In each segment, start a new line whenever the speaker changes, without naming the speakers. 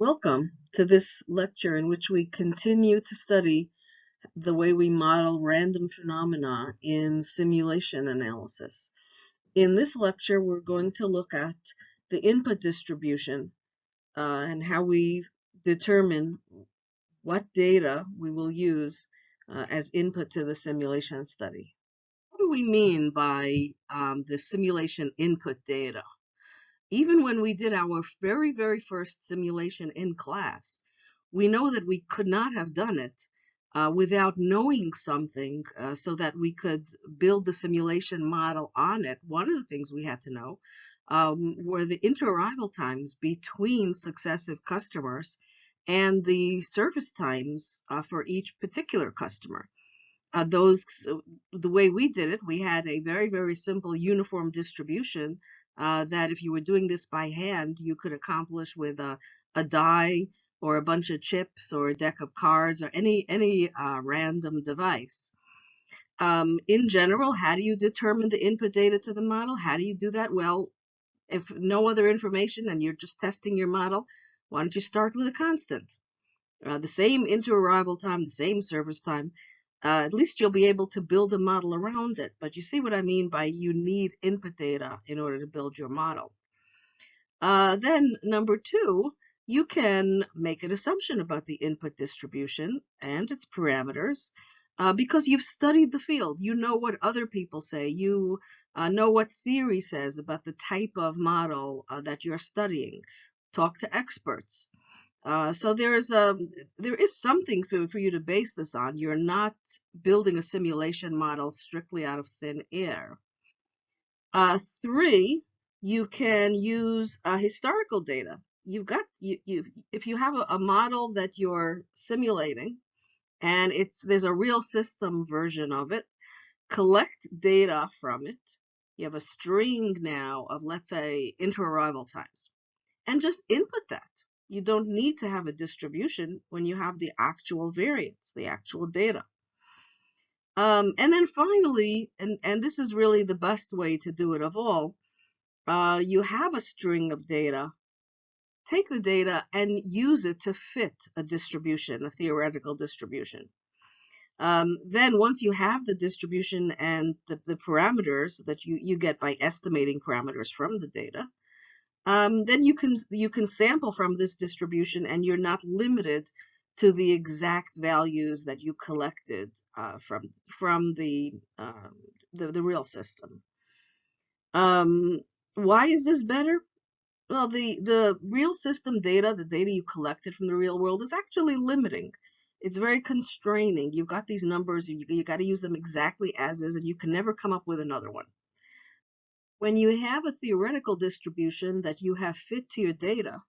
Welcome to this lecture in which we continue to study the way we model random phenomena in simulation analysis. In this lecture, we're going to look at the input distribution uh, and how we determine what data we will use uh, as input to the simulation study. What do we mean by um, the simulation input data? Even when we did our very, very first simulation in class, we know that we could not have done it uh, without knowing something uh, so that we could build the simulation model on it. One of the things we had to know um, were the inter-arrival times between successive customers and the service times uh, for each particular customer. Uh, those, the way we did it, we had a very, very simple uniform distribution uh, that if you were doing this by hand, you could accomplish with a, a die or a bunch of chips or a deck of cards or any, any uh, random device. Um, in general, how do you determine the input data to the model? How do you do that? Well, if no other information and you're just testing your model, why don't you start with a constant? Uh, the same inter-arrival time, the same service time, uh, at least you'll be able to build a model around it. But you see what I mean by you need input data in order to build your model. Uh, then number two, you can make an assumption about the input distribution and its parameters uh, because you've studied the field. You know what other people say. You uh, know what theory says about the type of model uh, that you're studying. Talk to experts. Uh, so there's a um, there is something for, for you to base this on. You're not building a simulation model strictly out of thin air. Uh, three, you can use uh, historical data. You've got you, you if you have a, a model that you're simulating, and it's there's a real system version of it. Collect data from it. You have a string now of let's say inter-arrival times, and just input that you don't need to have a distribution when you have the actual variance, the actual data. Um, and then finally, and, and this is really the best way to do it of all, uh, you have a string of data. Take the data and use it to fit a distribution, a theoretical distribution. Um, then once you have the distribution and the, the parameters that you, you get by estimating parameters from the data, um, then you can you can sample from this distribution and you're not limited to the exact values that you collected uh, from from the, uh, the, the real system. Um, why is this better? Well, the the real system data, the data you collected from the real world, is actually limiting. It's very constraining. You've got these numbers, you, you got to use them exactly as is, and you can never come up with another one. When you have a theoretical distribution that you have fit to your data,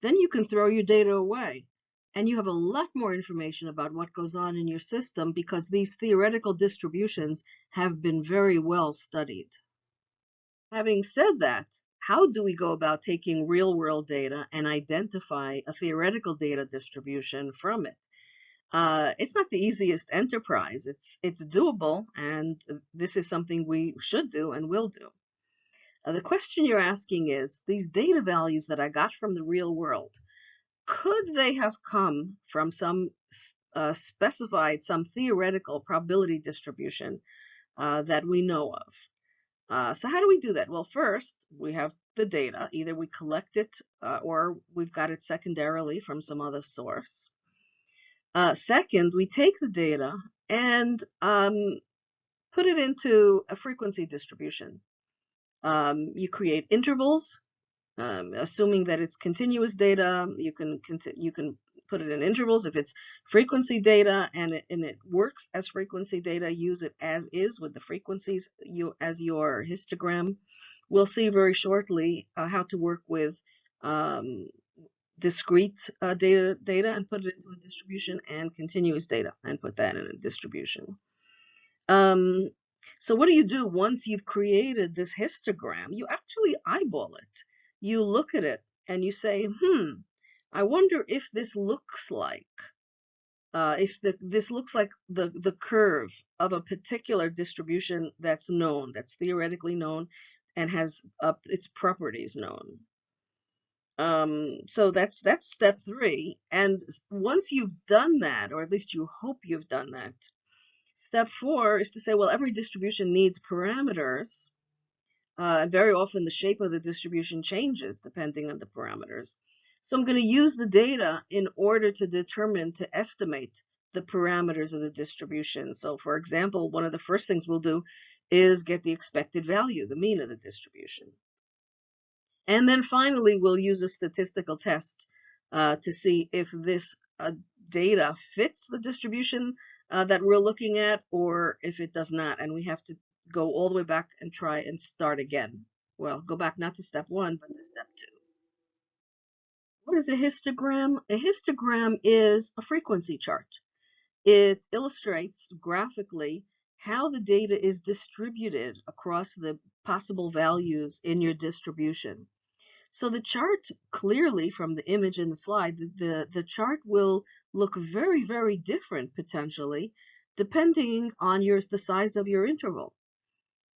then you can throw your data away. And you have a lot more information about what goes on in your system because these theoretical distributions have been very well studied. Having said that, how do we go about taking real world data and identify a theoretical data distribution from it? Uh, it's not the easiest enterprise. It's, it's doable, and this is something we should do and will do. The question you're asking is, these data values that I got from the real world, could they have come from some uh, specified, some theoretical probability distribution uh, that we know of? Uh, so how do we do that? Well, first, we have the data. Either we collect it uh, or we've got it secondarily from some other source. Uh, second, we take the data and um, put it into a frequency distribution. Um, you create intervals, um, assuming that it's continuous data. You can you can put it in intervals. If it's frequency data and it, and it works as frequency data, use it as is with the frequencies you as your histogram. We'll see very shortly uh, how to work with um, discrete uh, data data and put it into a distribution and continuous data and put that in a distribution. Um, so what do you do once you've created this histogram? You actually eyeball it. You look at it and you say, hmm, I wonder if this looks like, uh, if the, this looks like the, the curve of a particular distribution that's known, that's theoretically known, and has uh, its properties known. Um, so that's that's step three. And once you've done that, or at least you hope you've done that, step four is to say, well, every distribution needs parameters. Uh, very often the shape of the distribution changes depending on the parameters. So I'm going to use the data in order to determine, to estimate the parameters of the distribution. So for example, one of the first things we'll do is get the expected value, the mean of the distribution. And then finally, we'll use a statistical test uh, to see if this uh, data fits the distribution uh, that we're looking at or if it does not. And we have to go all the way back and try and start again. Well, go back not to step one, but to step two. What is a histogram? A histogram is a frequency chart. It illustrates graphically how the data is distributed across the possible values in your distribution. So the chart clearly from the image in the slide, the, the chart will look very, very different potentially, depending on your, the size of your interval.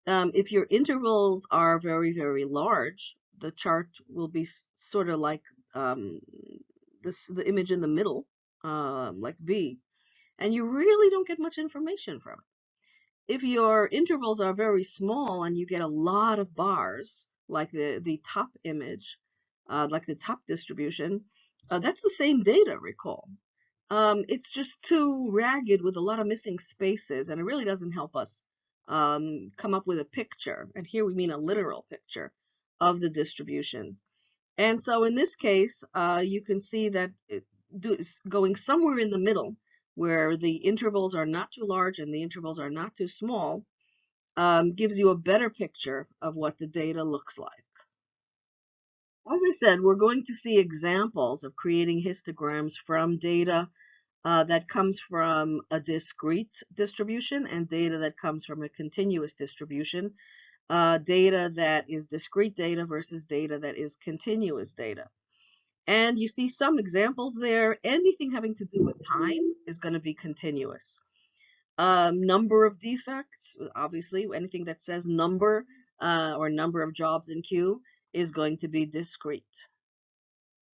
Um, if your intervals are very, very large, the chart will be sort of like um, this, the image in the middle, uh, like V, and you really don't get much information from it. If your intervals are very small and you get a lot of bars, like the, the top image, uh, like the top distribution, uh, that's the same data, recall. Um, it's just too ragged with a lot of missing spaces, and it really doesn't help us um, come up with a picture. And here we mean a literal picture of the distribution. And so in this case, uh, you can see that do, going somewhere in the middle, where the intervals are not too large and the intervals are not too small, um, gives you a better picture of what the data looks like. As I said, we're going to see examples of creating histograms from data uh, that comes from a discrete distribution and data that comes from a continuous distribution, uh, data that is discrete data versus data that is continuous data. And you see some examples there. Anything having to do with time is going to be continuous. Um, number of defects, obviously, anything that says number uh, or number of jobs in queue is going to be discrete.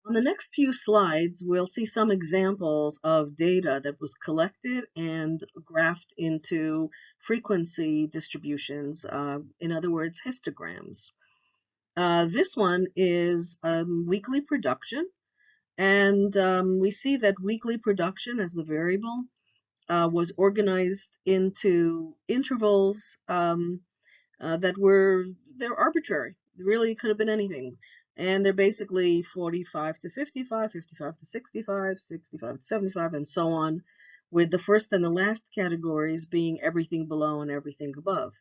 On the next few slides, we'll see some examples of data that was collected and graphed into frequency distributions, uh, in other words, histograms. Uh, this one is um, weekly production, and um, we see that weekly production as the variable uh, was organized into intervals um, uh, that were they're arbitrary. really could have been anything. And they're basically 45 to 55, 55 to 65, 65 to 75, and so on, with the first and the last categories being everything below and everything above.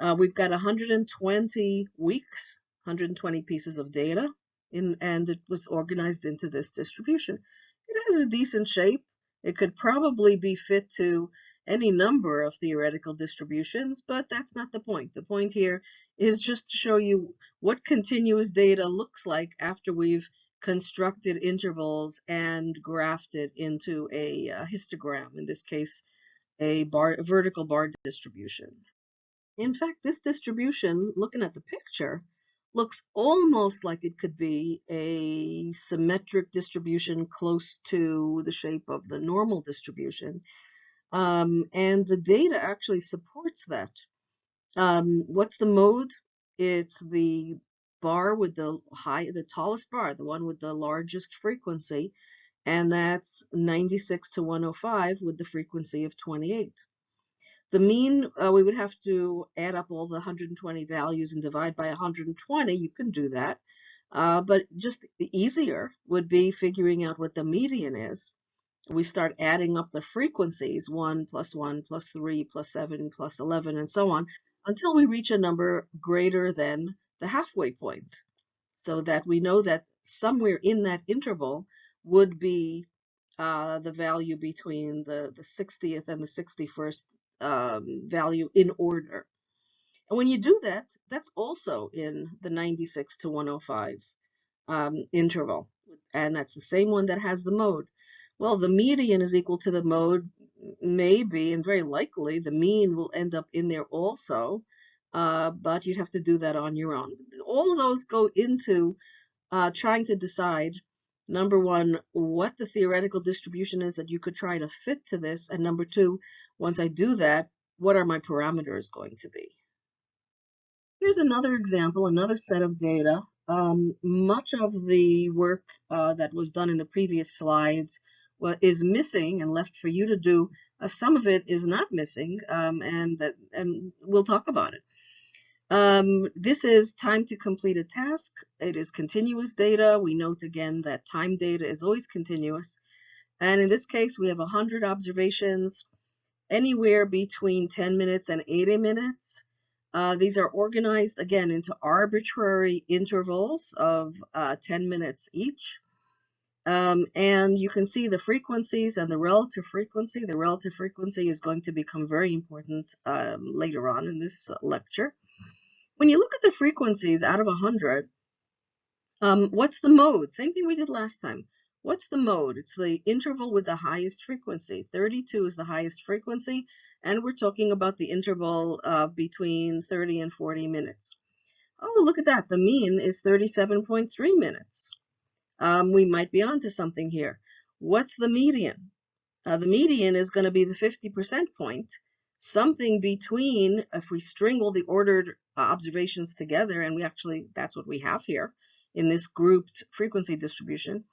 Uh, we've got 120 weeks, 120 pieces of data, in, and it was organized into this distribution. It has a decent shape. It could probably be fit to any number of theoretical distributions, but that's not the point. The point here is just to show you what continuous data looks like after we've constructed intervals and graphed it into a, a histogram, in this case, a, bar, vertical bar distribution. In fact, this distribution, looking at the picture, looks almost like it could be a symmetric distribution close to the shape of the normal distribution. Um, and the data actually supports that. Um, what's the mode? It's the bar with the high, the tallest bar, the one with the largest frequency, and that's 96 to 105 with the frequency of 28. The mean, uh, we would have to add up all the 120 values and divide by 120. You can do that. Uh, but just easier would be figuring out what the median is. We start adding up the frequencies, 1 plus 1 plus 3 plus 7 plus 11 and so on, until we reach a number greater than the halfway point. So that we know that somewhere in that interval would be uh, the value between the, the 60th and the 61st um, value in order. And when you do that, that's also in the 96 to 105 um, interval. And that's the same one that has the mode. Well, the median is equal to the mode, maybe, and very likely the mean will end up in there also, uh, but you'd have to do that on your own. All of those go into uh, trying to decide, number one, what the theoretical distribution is that you could try to fit to this, and number two, once I do that, what are my parameters going to be? Here's another example, another set of data. Um, much of the work uh, that was done in the previous slides is missing and left for you to do. Uh, some of it is not missing, um, and that, and we'll talk about it. Um, this is time to complete a task. It is continuous data. We note again that time data is always continuous. And in this case, we have 100 observations, anywhere between 10 minutes and 80 minutes. Uh, these are organized again into arbitrary intervals of uh, 10 minutes each. Um, and you can see the frequencies and the relative frequency. The relative frequency is going to become very important um, later on in this lecture. When you look at the frequencies out of 100, um, what's the mode? Same thing we did last time. What's the mode? It's the interval with the highest frequency. 32 is the highest frequency, and we're talking about the interval uh, between 30 and 40 minutes. Oh, look at that. The mean is 37.3 minutes um, we might be onto something here. What's the median? Uh, the median is going to be the 50% point, something between, if we string all the ordered uh, observations together, and we actually, that's what we have here in this grouped frequency distribution,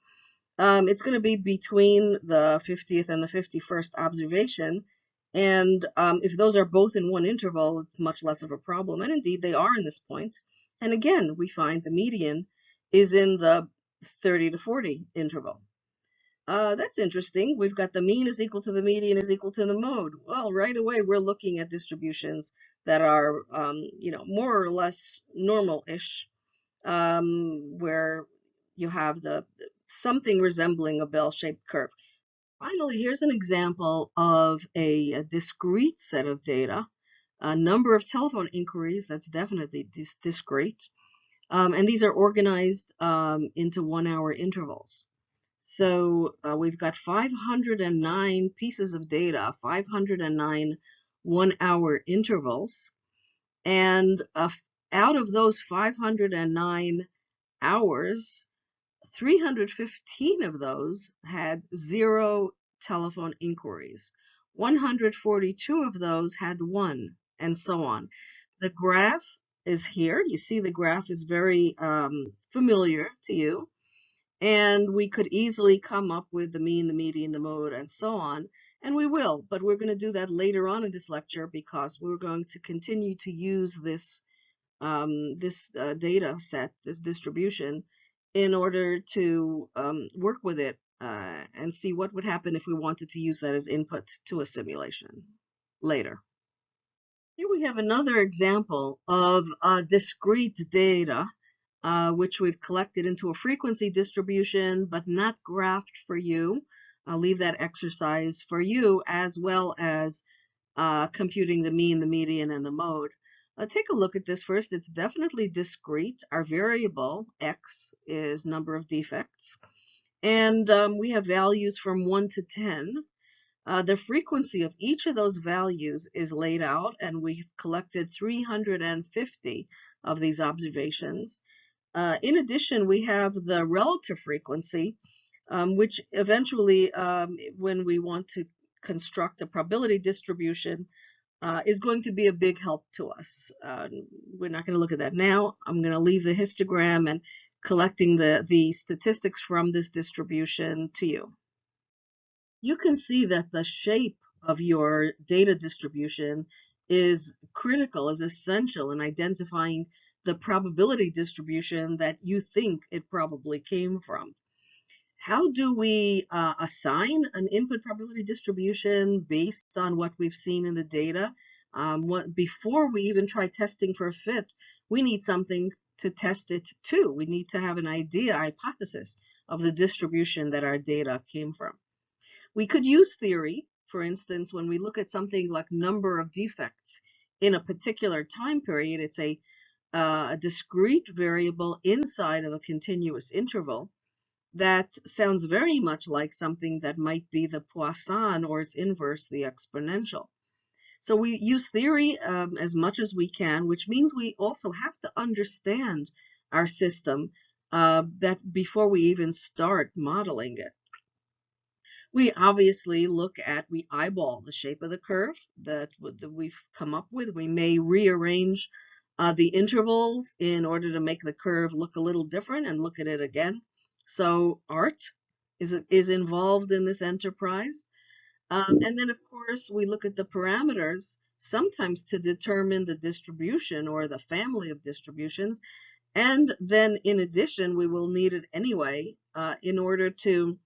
um, it's going to be between the 50th and the 51st observation. And um, if those are both in one interval, it's much less of a problem. And indeed, they are in this point. And again, we find the median is in the 30 to 40 interval. Uh, that's interesting. We've got the mean is equal to the median is equal to the mode. Well, right away, we're looking at distributions that are, um, you know, more or less normal-ish, um, where you have the something resembling a bell-shaped curve. Finally, here's an example of a, a, discrete set of data, a number of telephone inquiries that's definitely dis discrete. Um, and these are organized um, into one hour intervals. So uh, we've got 509 pieces of data, 509 one hour intervals. And uh, out of those 509 hours, 315 of those had zero telephone inquiries. 142 of those had one, and so on. The graph is here. You see the graph is very um, familiar to you. And we could easily come up with the mean, the median, the mode, and so on. And we will, but we're going to do that later on in this lecture because we're going to continue to use this, um, this uh, data set, this distribution, in order to um, work with it uh, and see what would happen if we wanted to use that as input to a simulation later. Here we have another example of uh, discrete data, uh, which we've collected into a frequency distribution, but not graphed for you. I'll leave that exercise for you, as well as uh, computing the mean, the median, and the mode. Uh, take a look at this first. It's definitely discrete. Our variable, x, is number of defects. And um, we have values from 1 to 10. Uh, the frequency of each of those values is laid out, and we've collected 350 of these observations. Uh, in addition, we have the relative frequency, um, which eventually, um, when we want to construct a probability distribution, uh, is going to be a big help to us. Uh, we're not going to look at that now. I'm going to leave the histogram and collecting the, the statistics from this distribution to you you can see that the shape of your data distribution is critical, is essential in identifying the probability distribution that you think it probably came from. How do we uh, assign an input probability distribution based on what we've seen in the data? Um, what, before we even try testing for a fit, we need something to test it to. We need to have an idea, hypothesis of the distribution that our data came from. We could use theory, for instance, when we look at something like number of defects in a particular time period, it's a, uh, a discrete variable inside of a continuous interval. That sounds very much like something that might be the Poisson or its inverse, the exponential. So we use theory um, as much as we can, which means we also have to understand our system uh, that before we even start modeling it. We obviously look at, we eyeball the shape of the curve that, that we've come up with. We may rearrange uh, the intervals in order to make the curve look a little different and look at it again. So art is, is involved in this enterprise. Um, and then, of course, we look at the parameters sometimes to determine the distribution or the family of distributions. And then, in addition, we will need it anyway uh, in order to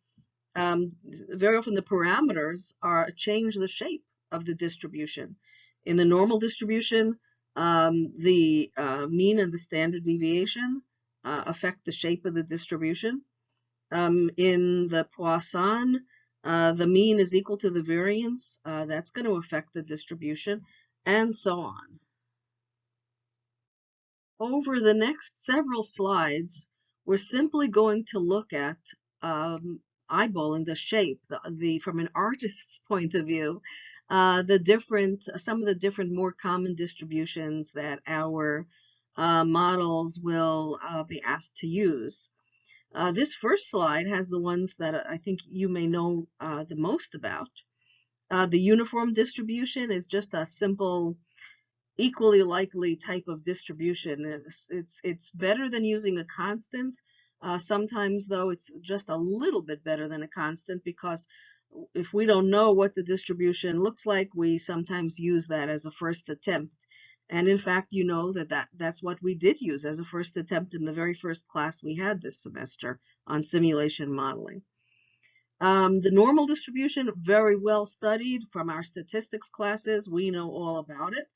um, very often the parameters are change the shape of the distribution. In the normal distribution, um, the uh, mean and the standard deviation uh, affect the shape of the distribution. Um, in the Poisson, uh, the mean is equal to the variance. Uh, that's going to affect the distribution, and so on. Over the next several slides, we're simply going to look at um, eyeballing the shape, the, the from an artist's point of view, uh, the different, some of the different more common distributions that our uh, models will uh, be asked to use. Uh, this first slide has the ones that I think you may know uh, the most about. The uniform distribution is just a simple equally likely type of distribution. It's, it's, it's better than using a constant sometimes, though, it's just a little bit better than a constant because if we don't know what the distribution looks like, we sometimes use that as a first attempt. And in fact, you know that, that that's what we did use as a first attempt in the very first class we had this semester on simulation modeling. Um, the normal distribution, very well studied from our statistics classes. We know all about it.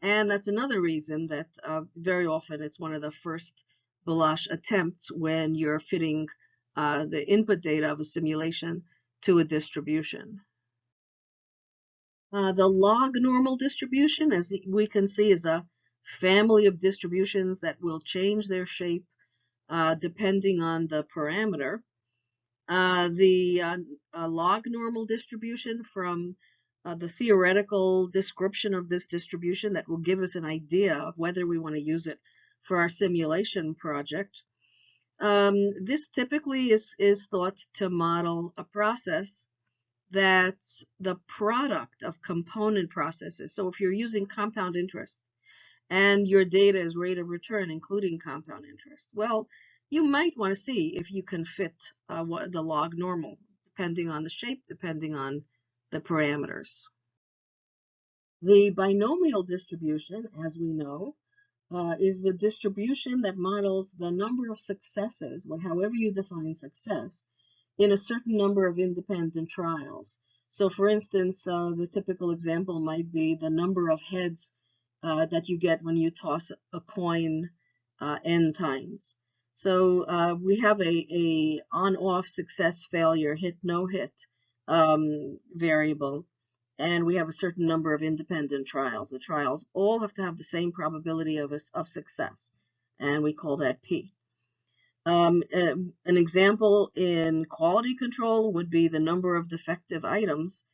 And that's another reason that uh, very often it's one of the first Balazs attempts when you're fitting uh, the input data of a simulation to a distribution. Uh, the log normal distribution, as we can see, is a family of distributions that will change their shape uh, depending on the parameter. Uh, the uh, log normal distribution from uh, the theoretical description of this distribution that will give us an idea of whether we want to use it for our simulation project. Um, this typically is, is thought to model a process that's the product of component processes. So if you're using compound interest and your data is rate of return, including compound interest, well, you might want to see if you can fit uh, what, the log normal, depending on the shape, depending on the parameters. The binomial distribution, as we know, uh, is the distribution that models the number of successes, however you define success, in a certain number of independent trials. So for instance, uh, the typical example might be the number of heads uh, that you get when you toss a coin uh, n times. So uh, we have a, a on-off success failure hit no hit um, variable and we have a certain number of independent trials. The trials all have to have the same probability of, of success, and we call that P. Um, uh, an example in quality control would be the number of defective items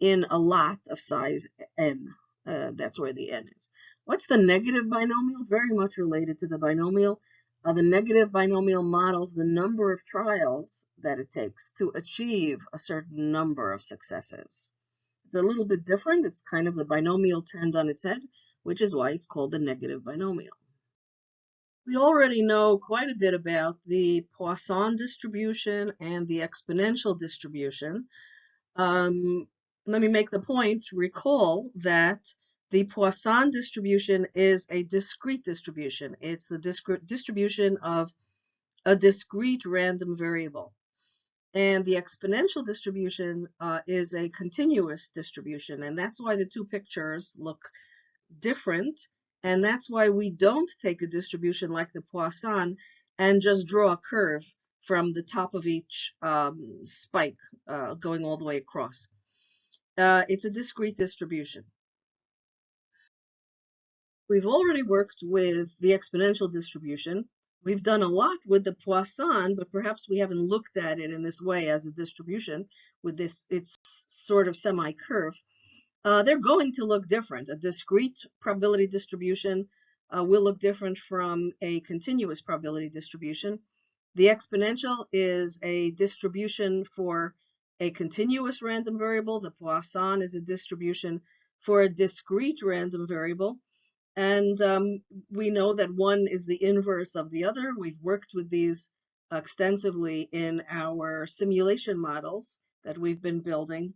in a lot of size n. Uh, that's where the n is. What's the negative binomial? Very much related to the binomial. Uh, the negative binomial models the number of trials that it takes to achieve a certain number of successes. A little bit different. It's kind of the binomial turned on its head, which is why it's called the negative binomial. We already know quite a bit about the Poisson distribution and the exponential distribution. Um, let me make the point, recall that the Poisson distribution is a discrete distribution. It's the distribution of a discrete random variable. And the exponential distribution uh, is a continuous distribution, and that's why the two pictures look different. And that's why we don't take a distribution like the Poisson and just draw a curve from the top of each um, spike uh, going all the way across. Uh, it's a discrete distribution. We've already worked with the exponential distribution, We've done a lot with the Poisson, but perhaps we haven't looked at it in this way as a distribution with this, it's sort of semi-curve. Uh, they're going to look different. A discrete probability distribution uh, will look different from a continuous probability distribution. The exponential is a distribution for a continuous random variable. The Poisson is a distribution for a discrete random variable. And um, we know that one is the inverse of the other. We've worked with these extensively in our simulation models that we've been building.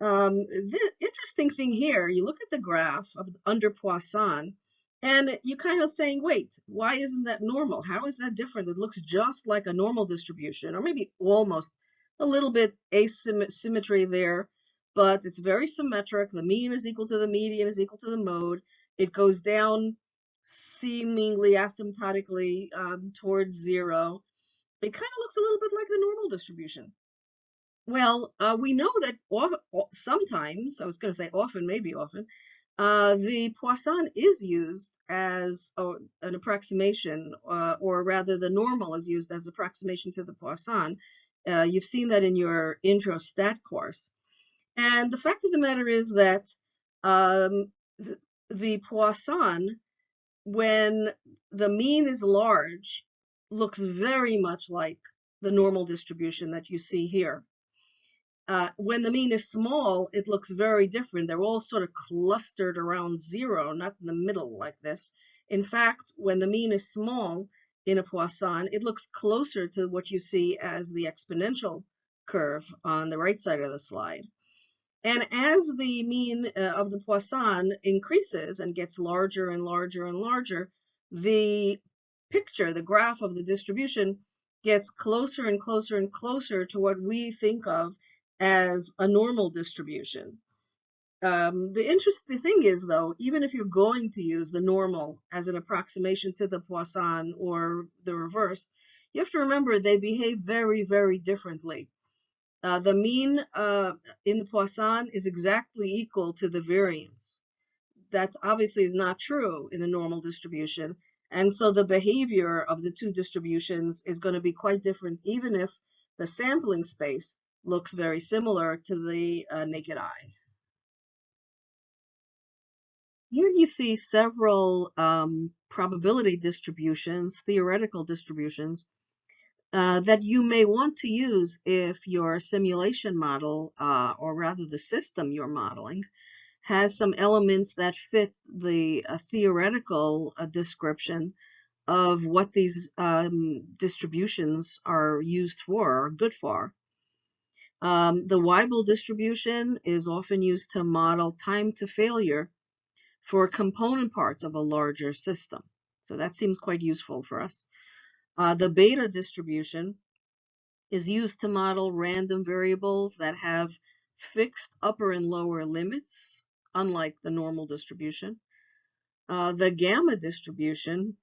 Um, the interesting thing here, you look at the graph of under Poisson, and you're kind of saying, wait, why isn't that normal? How is that different? It looks just like a normal distribution, or maybe almost a little bit asymmetry there, but it's very symmetric. The mean is equal to the median is equal to the mode. It goes down seemingly asymptotically um, towards zero. It kind of looks a little bit like the normal distribution. Well, uh, we know that sometimes, I was going to say often, maybe often, uh, the Poisson is used as a, an approximation, uh, or rather the normal is used as approximation to the Poisson. Uh, you've seen that in your intro stat course. And the fact of the matter is that um, the Poisson, when the mean is large, looks very much like the normal distribution that you see here. Uh, when the mean is small, it looks very different. They're all sort of clustered around zero, not in the middle like this. In fact, when the mean is small in a Poisson, it looks closer to what you see as the exponential curve on the right side of the slide. And as the mean uh, of the Poisson increases and gets larger and larger and larger, the picture, the graph of the distribution, gets closer and closer and closer to what we think of as a normal distribution. Um, the interesting thing is, though, even if you're going to use the normal as an approximation to the Poisson or the reverse, you have to remember they behave very, very differently. Uh, the mean uh, in the Poisson is exactly equal to the variance. That obviously is not true in the normal distribution. And so the behavior of the two distributions is going to be quite different, even if the sampling space looks very similar to the uh, naked eye. Here you see several um, probability distributions, theoretical distributions, uh, that you may want to use if your simulation model, uh, or rather the system you're modeling, has some elements that fit the uh, theoretical uh, description of what these um, distributions are used for, or good for. Um, the Weibull distribution is often used to model time to failure for component parts of a larger system. So that seems quite useful for us. Uh, the beta distribution is used to model random variables that have fixed upper and lower limits, unlike the normal distribution. Uh, the gamma distribution,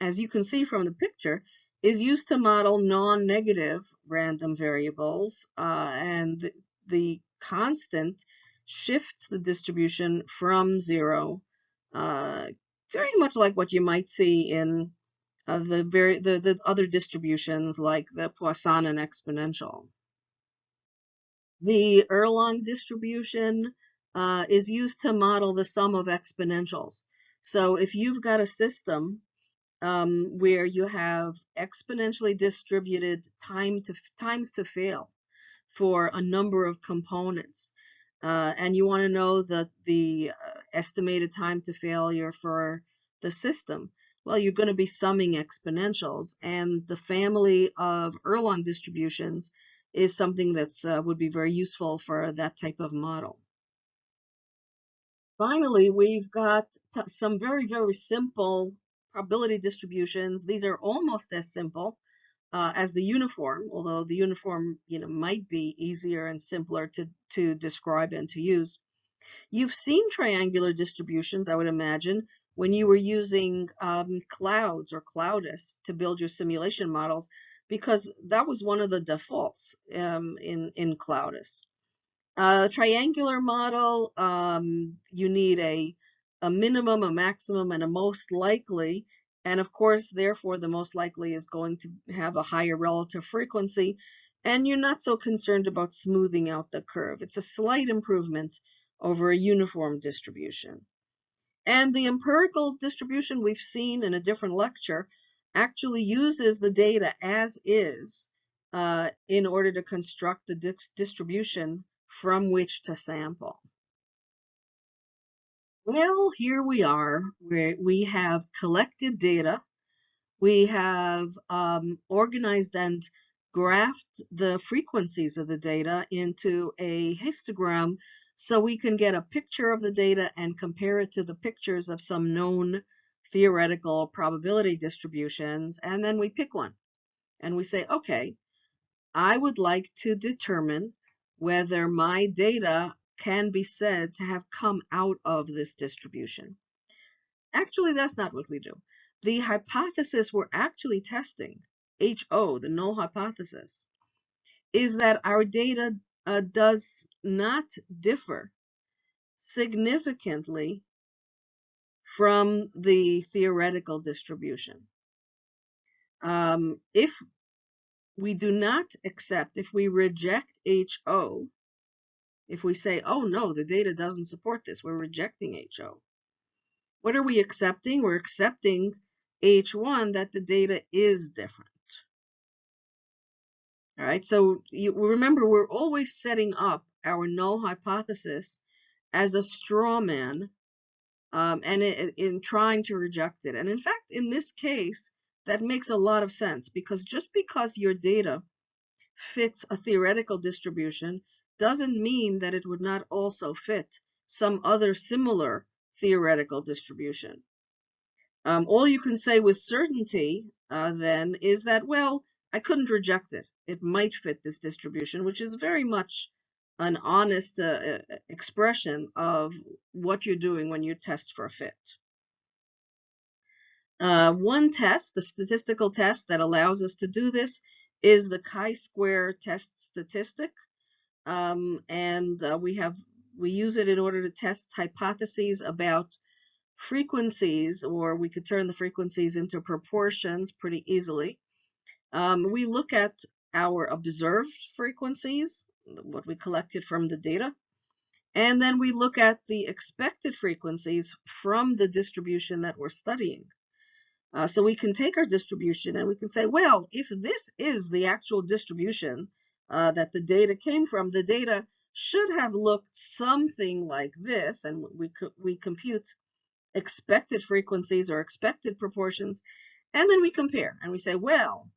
as you can see from the picture, is used to model non-negative random variables, uh, and the, constant shifts the distribution from zero, uh, very much like what you might see in the, very, the, the other distributions like the Poisson and exponential. The Erlang distribution uh, is used to model the sum of exponentials. So if you've got a system um, where you have exponentially distributed time to times to fail for a number of components. Uh, and you want to know the, the uh, estimated time to failure for the system. Well, you're going to be summing exponentials, and the family of Erlang distributions is something that uh, would be very useful for that type of model. Finally, we've got some very, very simple probability distributions. These are almost as simple uh, as the uniform, although the uniform you know, might be easier and simpler to, to describe and to use. You've seen triangular distributions, I would imagine, when you were using um, clouds or Cloudus to build your simulation models, because that was one of the defaults um, in, in Cloudus. A triangular model, um, you need a a minimum, a maximum, and a most likely. And of course, therefore, the most likely is going to have a higher relative frequency. And you're not so concerned about smoothing out the curve. It's a slight improvement over a uniform distribution. And the empirical distribution we've seen in a different lecture actually uses the data as is uh, in order to construct the dis distribution from which to sample. Well, here we are, where we have collected data, we have um, organized and graphed the frequencies of the data into a histogram so we can get a picture of the data and compare it to the pictures of some known theoretical probability distributions, and then we pick one. And we say, okay, I would like to determine whether my data can be said to have come out of this distribution. Actually, that's not what we do. The hypothesis we're actually testing, HO, the null hypothesis, is that our data uh, does not differ significantly from the theoretical distribution. Um, if we do not accept, if we reject HO, if we say, oh no, the data doesn't support this, we're rejecting HO. What are we accepting? We're accepting H1 that the data is different. All right, so you remember we're always setting up our null hypothesis as a straw man um, and it, in trying to reject it. And in fact, in this case, that makes a lot of sense because just because your data fits a theoretical distribution doesn't mean that it would not also fit some other similar theoretical distribution. Um, all you can say with certainty uh, then is that, well, I couldn't reject it. It might fit this distribution, which is very much an honest uh, uh expression of what you're doing when you test for a fit. Uh, one test, the statistical test that allows us to do this, is the chi-square test statistic. Um, and uh, we have we use it in order to test hypotheses about frequencies, or we could turn the frequencies into proportions pretty easily. Um, we look at our observed frequencies, what we collected from the data, and then we look at the expected frequencies from the distribution that we're studying. Uh, so we can take our distribution and we can say, well, if this is the actual distribution uh, that the data came from, the data should have looked something like this, and we, we compute expected frequencies or expected proportions, and then we compare and we say, well,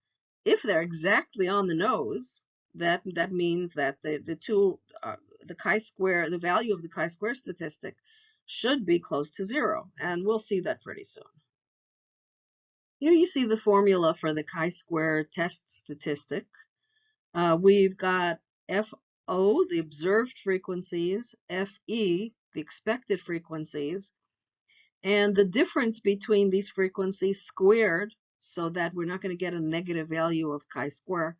if they're exactly on the nose, that that means that the the two uh, the chi-square the value of the chi-square statistic should be close to zero, and we'll see that pretty soon. Here you see the formula for the chi-square test statistic. Uh, we've got FO, the observed frequencies, FE, the expected frequencies, and the difference between these frequencies squared, so that we're not going to get a negative value of chi-square,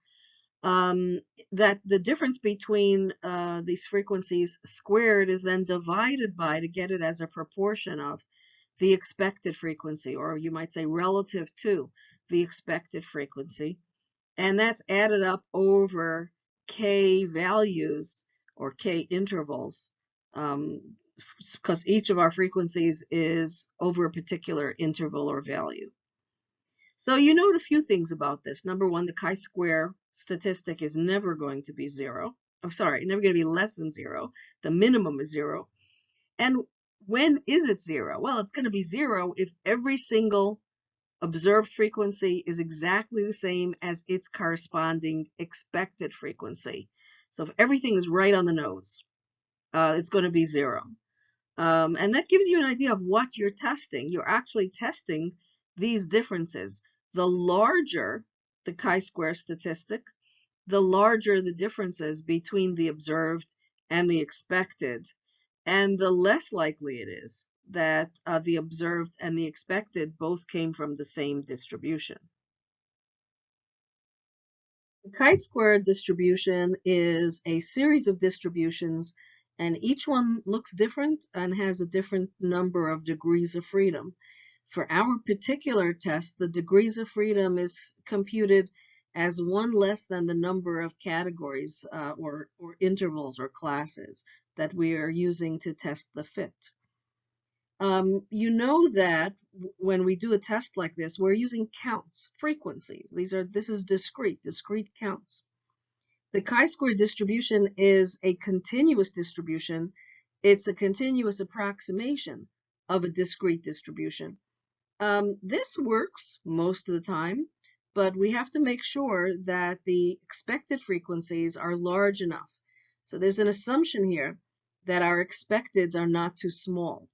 um, that the difference between uh, these frequencies squared is then divided by to get it as a proportion of the expected frequency, or you might say relative to the expected frequency. And that's added up over k values or k intervals because um, each of our frequencies is over a particular interval or value. So you note a few things about this. Number one, the chi-square statistic is never going to be zero. I'm oh, sorry, never going to be less than zero. The minimum is zero. And when is it zero? Well, it's going to be zero if every single observed frequency is exactly the same as its corresponding expected frequency. So if everything is right on the nose, uh, it's going to be zero. Um, and that gives you an idea of what you're testing. You're actually testing these differences. The larger the chi-square statistic, the larger the differences between the observed and the expected and the less likely it is that uh, the observed and the expected both came from the same distribution. The chi-square distribution is a series of distributions and each one looks different and has a different number of degrees of freedom. For our particular test, the degrees of freedom is computed as one less than the number of categories uh, or, or intervals or classes that we are using to test the fit. Um, you know that when we do a test like this, we're using counts, frequencies. These are this is discrete, discrete counts. The chi-square distribution is a continuous distribution. It's a continuous approximation of a discrete distribution. Um, this works most of the time, but we have to make sure that the expected frequencies are large enough. So there's an assumption here that our expecteds are not too small.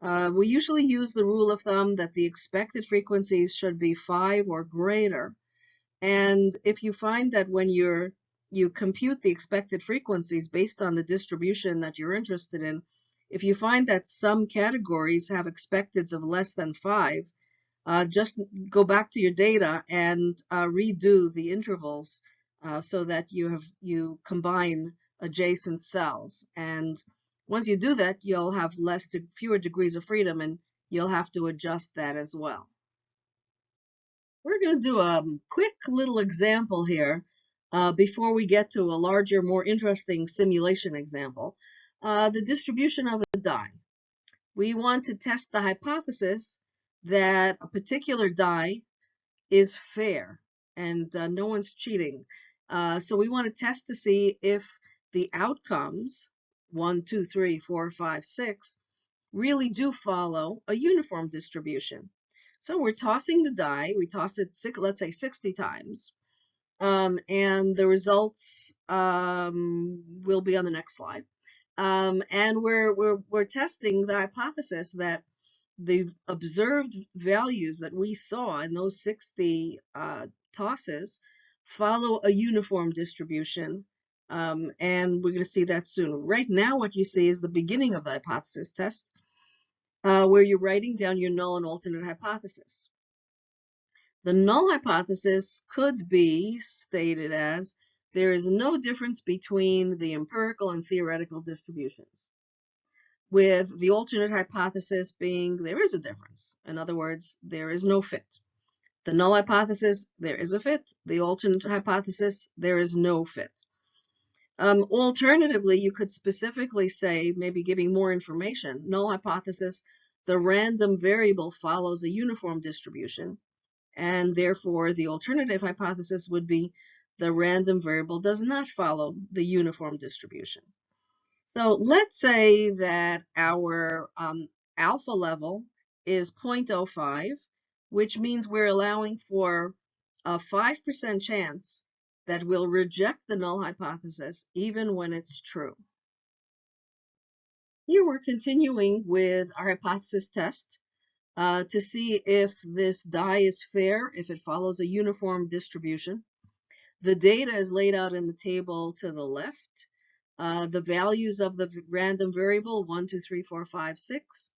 Uh, we usually use the rule of thumb that the expected frequencies should be 5 or greater. And if you find that when you're you compute the expected frequencies based on the distribution that you're interested in, if you find that some categories have expecteds of less than 5, uh, just go back to your data and uh, redo the intervals uh, so that you have you combine adjacent cells. And once you do that, you'll have less de fewer degrees of freedom, and you'll have to adjust that as well. We're going to do a quick little example here uh, before we get to a larger, more interesting simulation example. Uh, the distribution of a die. We want to test the hypothesis that a particular die is fair and uh, no one's cheating. Uh, so we want to test to see if the outcomes, one, two, three, four, five, six, really do follow a uniform distribution. So we're tossing the die, we toss it, six, let's say 60 times, um, and the results um, will be on the next slide. Um, and we're, we're, we're testing the hypothesis that the observed values that we saw in those 60 uh, tosses follow a uniform distribution. Um, and we're going to see that soon. Right now, what you see is the beginning of the hypothesis test, uh, where you're writing down your null and alternate hypothesis. The null hypothesis could be stated as there is no difference between the empirical and theoretical distributions with the alternate hypothesis being there is a difference. In other words, there is no fit. The null hypothesis, there is a fit. The alternate hypothesis, there is no fit. Um, alternatively, you could specifically say, maybe giving more information, null hypothesis, the random variable follows a uniform distribution, and therefore the alternative hypothesis would be the random variable does not follow the uniform distribution. So let's say that our um, alpha level is 0.05, which means we're allowing for a 5% chance that we'll reject the null hypothesis even when it's true. Here we're continuing with our hypothesis test uh, to see if this die is fair, if it follows a uniform distribution. The data is laid out in the table to the left. Uh, the values of the random variable, 1, 2, 3, 4, 5, 6.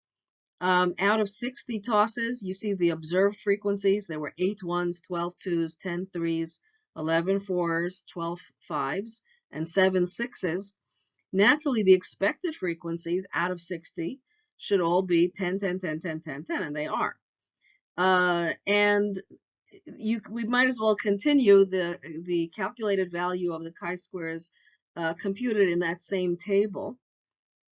Um, out of 60 tosses, you see the observed frequencies. There were 8 ones, 12 twos, 10 threes, 11 fours, 12 fives, and 7 sixes. Naturally, the expected frequencies out of 60 should all be 10, 10, 10, 10, 10, 10, and they are. Uh, and you, we might as well continue the, the calculated value of the chi-squares uh, computed in that same table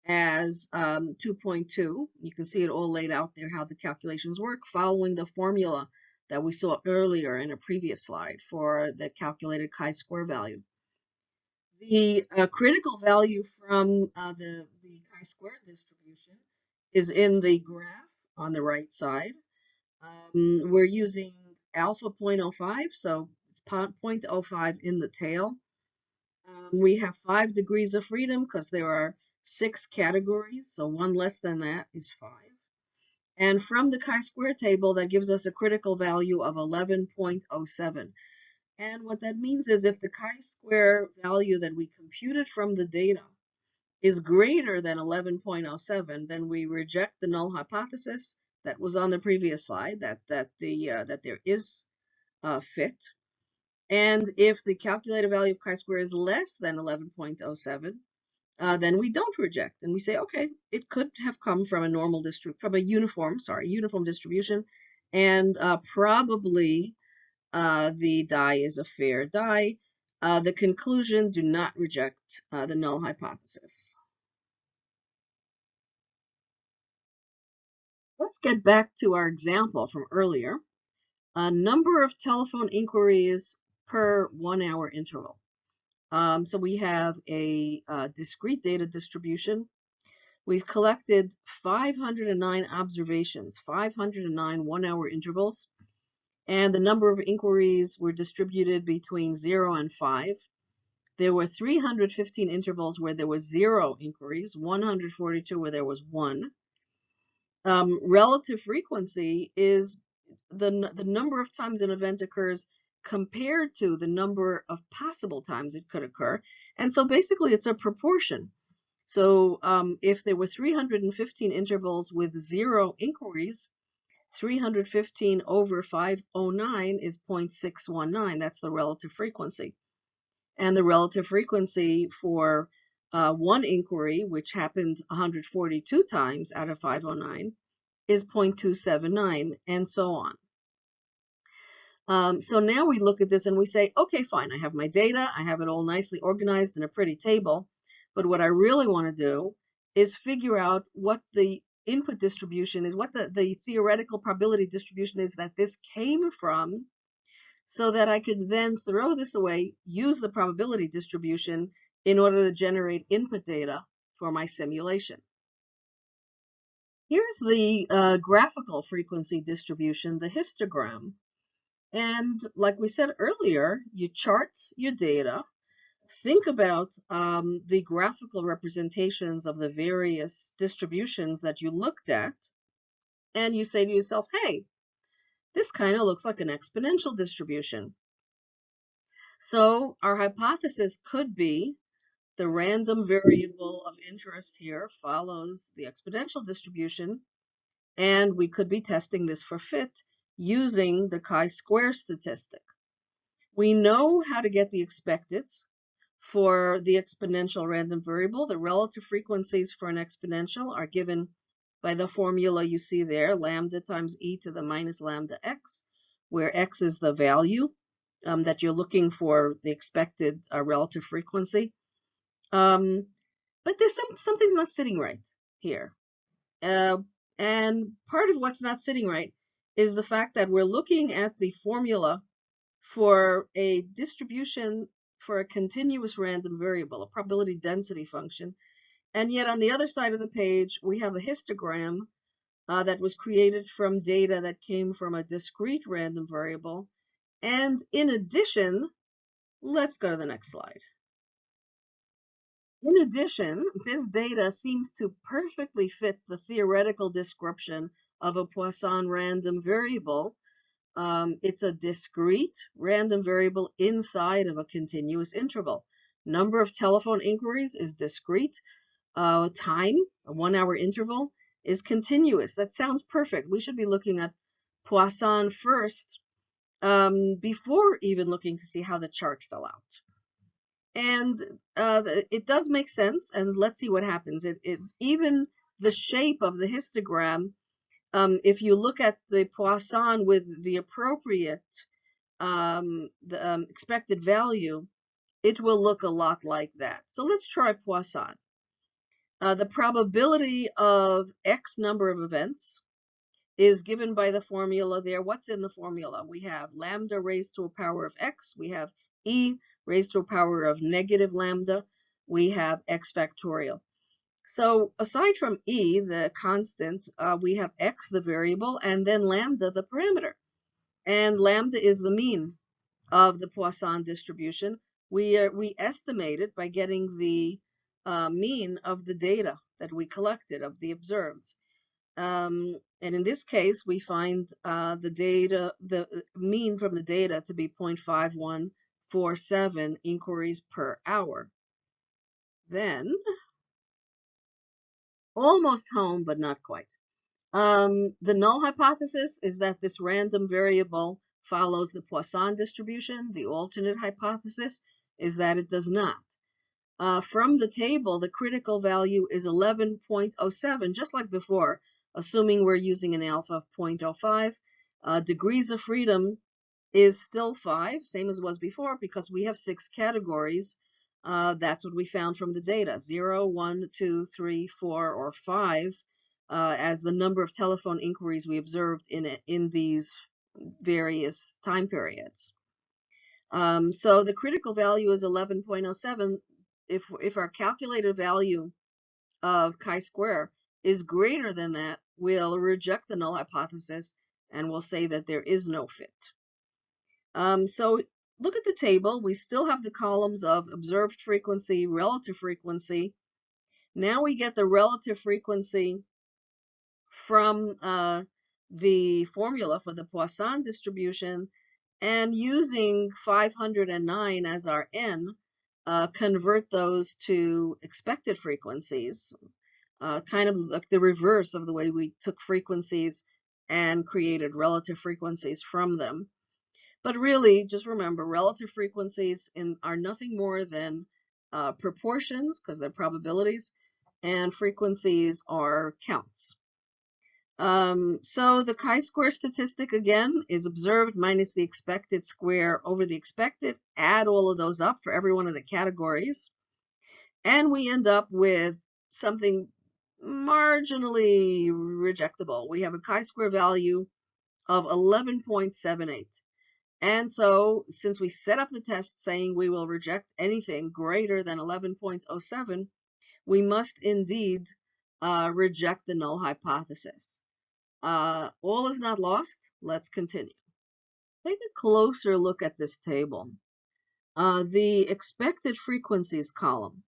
as um, 2.2. You can see it all laid out there how the calculations work following the formula that we saw earlier in a previous slide for the calculated chi-square value. The uh, critical value from uh, the, the chi-square distribution is in the graph on the right side. Um, we're using alpha 0.05, so it's 0.05 in the tail. Um, we have five degrees of freedom because there are six categories, so one less than that is five. And from the chi-square table, that gives us a critical value of 11.07. And what that means is if the chi-square value that we computed from the data is greater than 11.07, then we reject the null hypothesis that was on the previous slide, that, that, the, uh, that there is a fit. And if the calculated value of chi-square is less than 11.07, uh, then we don't reject and we say, okay, it could have come from a normal distribution, from a uniform, sorry, uniform distribution, and uh, probably uh, the die is a fair die. Uh, the conclusion, do not reject the null hypothesis. Let's get back to our example from earlier. A number of telephone inquiries per one hour interval. Um, so we have a, a discrete data distribution. We've collected 509 observations, 509 one hour intervals, and the number of inquiries were distributed between zero and five. There were 315 intervals where there was zero inquiries, 142 where there was one. Um, relative frequency is the, the number of times an event occurs compared to the number of possible times it could occur. And so basically it's a proportion. So um, if there were 315 intervals with zero inquiries, 315 over 509 is 0.619. That's the relative frequency. And the relative frequency for uh, one inquiry, which happened 142 times out of 509, is 0.279, and so on. Um, so now we look at this and we say, okay, fine, I have my data, I have it all nicely organized in a pretty table, but what I really want to do is figure out what the input distribution is, what the, the theoretical probability distribution is that this came from, so that I could then throw this away, use the probability distribution in order to generate input data for my simulation. Here's the uh, graphical frequency distribution, the histogram. And like we said earlier, you chart your data, think about um, the graphical representations of the various distributions that you looked at, and you say to yourself, hey, this kind of looks like an exponential distribution. So our hypothesis could be the random variable of interest here follows the exponential distribution, and we could be testing this for fit using the chi-square statistic. We know how to get the expecteds for the exponential random variable. The relative frequencies for an exponential are given by the formula you see there, lambda times e to the minus lambda x, where x is the value um, that you're looking for the expected uh, relative frequency. Um, but there's some something's not sitting right here. Uh, and part of what's not sitting right is the fact that we're looking at the formula for a distribution for a continuous random variable, a probability density function. And yet on the other side of the page, we have a histogram uh, that was created from data that came from a discrete random variable. And in addition, let's go to the next slide. In addition, this data seems to perfectly fit the theoretical description of a Poisson random variable. Um, it's a discrete random variable inside of a continuous interval. Number of telephone inquiries is discrete. Uh, time, a one hour interval, is continuous. That sounds perfect. We should be looking at Poisson first um, before even looking to see how the chart fell out. And uh, it does make sense, and let's see what happens. It, it Even the shape of the histogram um, if you look at the Poisson with the appropriate um, the um, expected value, it will look a lot like that. So let's try Poisson. Uh, the probability of X number of events is given by the formula there. What's in the formula? We have lambda raised to a power of X. We have E raised to a power of negative lambda. We have X factorial. So aside from e, the constant, uh, we have x, the variable, and then lambda, the parameter. And lambda is the mean of the Poisson distribution. We, uh, we estimate it by getting the uh, mean of the data that we collected, of the observed. Um, and in this case, we find uh, the data, the uh, mean from the data to be 0.5147 inquiries per hour. Then almost home, but not quite. Um, the null hypothesis is that this random variable follows the Poisson distribution. The alternate hypothesis is that it does not. Uh, from the table, the critical value is 11.07, just like before, assuming we're using an alpha of 0.05. Uh, degrees of freedom is still 5, same as was before, because we have six categories uh, that's what we found from the data, 0, 1, 2, 3, 4, or 5 uh, as the number of telephone inquiries we observed in in these various time periods. Um, so the critical value is 11.07. If, if our calculated value of chi-square is greater than that, we'll reject the null hypothesis and we'll say that there is no fit. Um, so look at the table. We still have the columns of observed frequency, relative frequency. Now we get the relative frequency from uh, the formula for the Poisson distribution and using 509 as our n, uh, convert those to expected frequencies, uh, kind of like the reverse of the way we took frequencies and created relative frequencies from them. But really, just remember, relative frequencies in, are nothing more than uh, proportions, because they're probabilities, and frequencies are counts. Um, so the chi-square statistic, again, is observed minus the expected square over the expected. Add all of those up for every one of the categories. And we end up with something marginally rejectable. We have a chi-square value of 11.78. And so since we set up the test saying we will reject anything greater than 11.07, we must indeed uh, reject the null hypothesis. Uh, all is not lost. Let's continue. Take a closer look at this table. Uh, the expected frequencies column.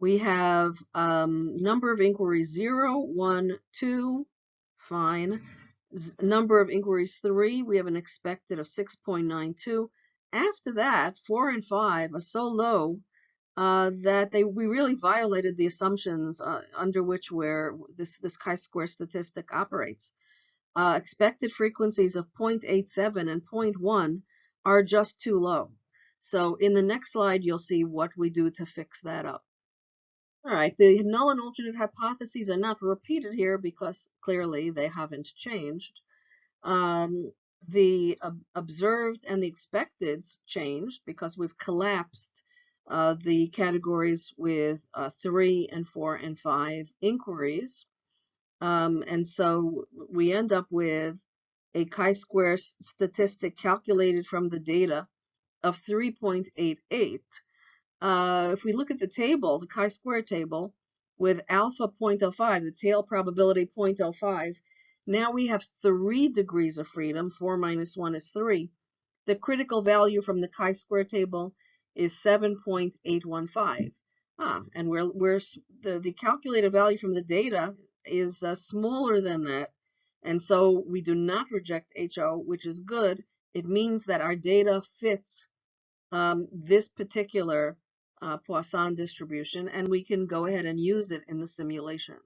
We have um, number of inquiries 0, 1, 2, fine number of inquiries three, we have an expected of 6.92. After that, four and five are so low uh, that they we really violated the assumptions uh, under which where this this chi-square statistic operates. Uh, expected frequencies of 0.87 and 0.1 are just too low. So in the next slide, you'll see what we do to fix that up. All right, the null and alternate hypotheses are not repeated here because clearly they haven't changed. Um, the observed and the expecteds changed because we've collapsed uh, the categories with uh, three and four and five inquiries. Um, and so we end up with a chi-square statistic calculated from the data of 3.88 uh, if we look at the table, the chi-square table, with alpha 0.05, the tail probability 0.05, now we have three degrees of freedom. 4 minus 1 is 3. The critical value from the chi-square table is 7.815. Ah, and we're, we're, the, the calculated value from the data is uh, smaller than that. And so we do not reject HO, which is good. It means that our data fits um, this particular uh, Poisson distribution, and we can go ahead and use it in the simulation.